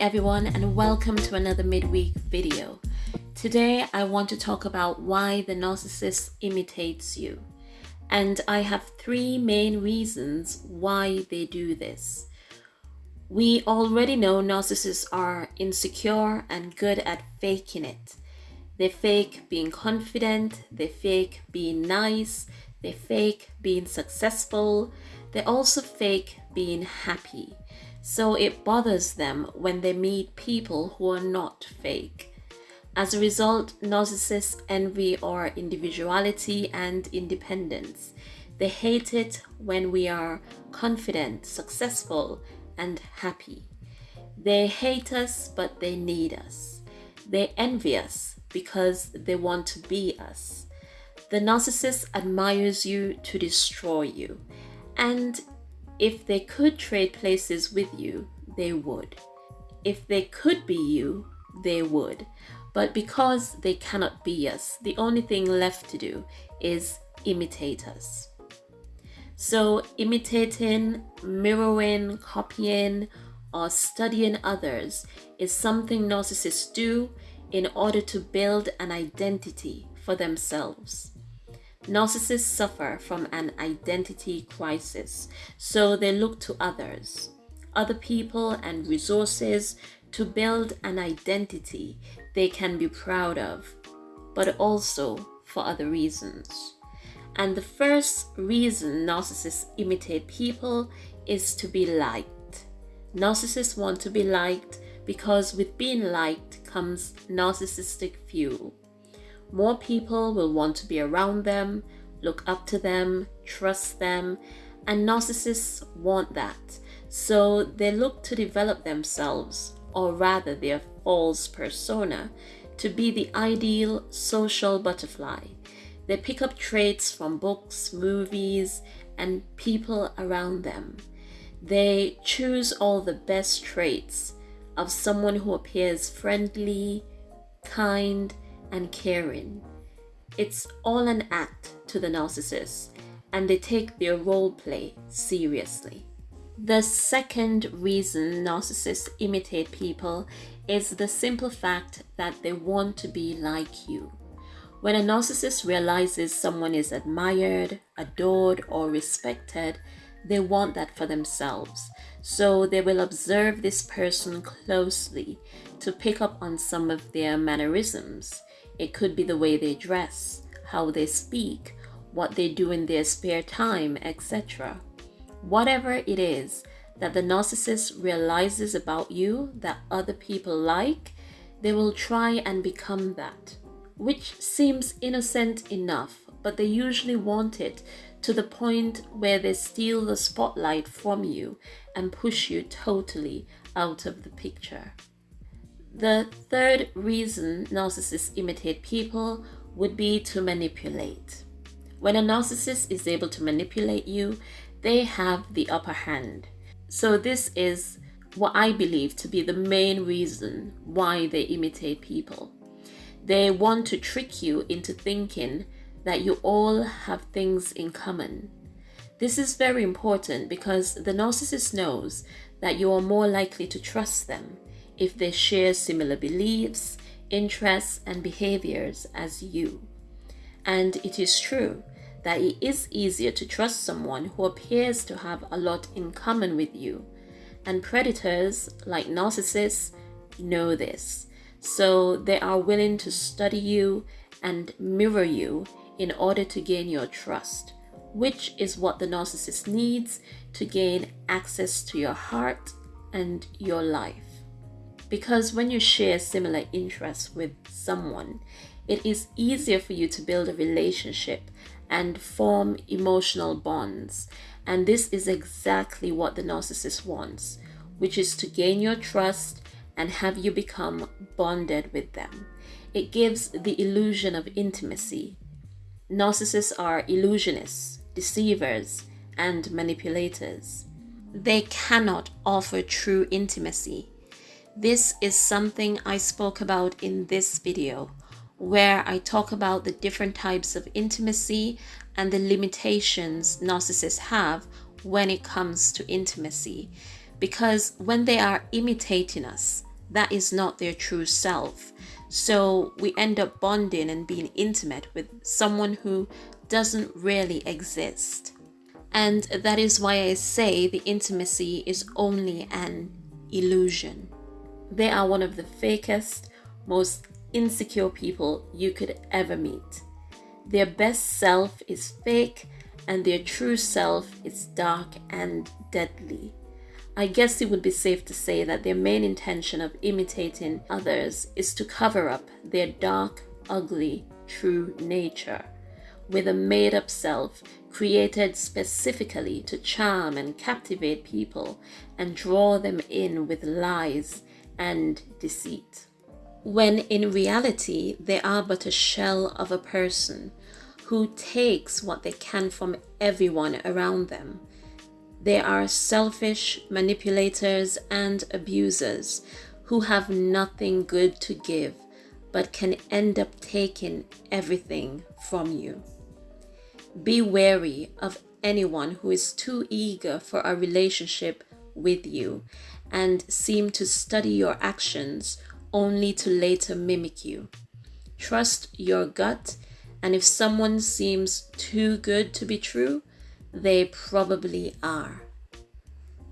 everyone and welcome to another midweek video. Today I want to talk about why the narcissist imitates you. And I have three main reasons why they do this. We already know narcissists are insecure and good at faking it. They fake being confident, they fake being nice, they fake being successful, they also fake being happy. So it bothers them when they meet people who are not fake. As a result, narcissists envy our individuality and independence. They hate it when we are confident, successful, and happy. They hate us, but they need us. They envy us because they want to be us. The narcissist admires you to destroy you. And if they could trade places with you, they would. If they could be you, they would. But because they cannot be us, the only thing left to do is imitate us. So, imitating, mirroring, copying, or studying others is something narcissists do in order to build an identity for themselves. Narcissists suffer from an identity crisis, so they look to others, other people, and resources to build an identity they can be proud of, but also for other reasons. And the first reason narcissists imitate people is to be liked. Narcissists want to be liked because with being liked comes narcissistic fuel. More people will want to be around them, look up to them, trust them, and narcissists want that. So they look to develop themselves, or rather their false persona, to be the ideal social butterfly. They pick up traits from books, movies, and people around them. They choose all the best traits of someone who appears friendly, kind, and caring. It's all an act to the narcissist, and they take their role play seriously. The second reason narcissists imitate people is the simple fact that they want to be like you. When a narcissist realizes someone is admired, adored, or respected, they want that for themselves. So they will observe this person closely to pick up on some of their mannerisms. It could be the way they dress, how they speak, what they do in their spare time, etc. Whatever it is that the narcissist realizes about you that other people like, they will try and become that, which seems innocent enough, but they usually want it to the point where they steal the spotlight from you and push you totally out of the picture. The third reason narcissists imitate people would be to manipulate. When a narcissist is able to manipulate you, they have the upper hand. So, this is what I believe to be the main reason why they imitate people. They want to trick you into thinking that you all have things in common. This is very important because the narcissist knows that you are more likely to trust them if they share similar beliefs, interests, and behaviors as you. And it is true that it is easier to trust someone who appears to have a lot in common with you. And predators, like narcissists, know this. So they are willing to study you and mirror you in order to gain your trust, which is what the narcissist needs to gain access to your heart and your life. Because when you share similar interests with someone, it is easier for you to build a relationship and form emotional bonds. And this is exactly what the narcissist wants, which is to gain your trust and have you become bonded with them. It gives the illusion of intimacy. Narcissists are illusionists, deceivers, and manipulators. They cannot offer true intimacy this is something I spoke about in this video, where I talk about the different types of intimacy and the limitations narcissists have when it comes to intimacy. Because when they are imitating us, that is not their true self. So we end up bonding and being intimate with someone who doesn't really exist. And that is why I say the intimacy is only an illusion. They are one of the fakest, most insecure people you could ever meet. Their best self is fake, and their true self is dark and deadly. I guess it would be safe to say that their main intention of imitating others is to cover up their dark, ugly, true nature with a made up self created specifically to charm and captivate people and draw them in with lies and deceit. When in reality, they are but a shell of a person who takes what they can from everyone around them. They are selfish manipulators and abusers who have nothing good to give but can end up taking everything from you. Be wary of anyone who is too eager for a relationship with you and seem to study your actions only to later mimic you. Trust your gut, and if someone seems too good to be true, they probably are.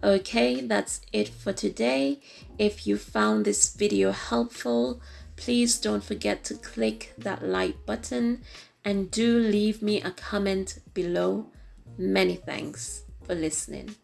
Okay, that's it for today. If you found this video helpful, please don't forget to click that like button and do leave me a comment below. Many thanks for listening.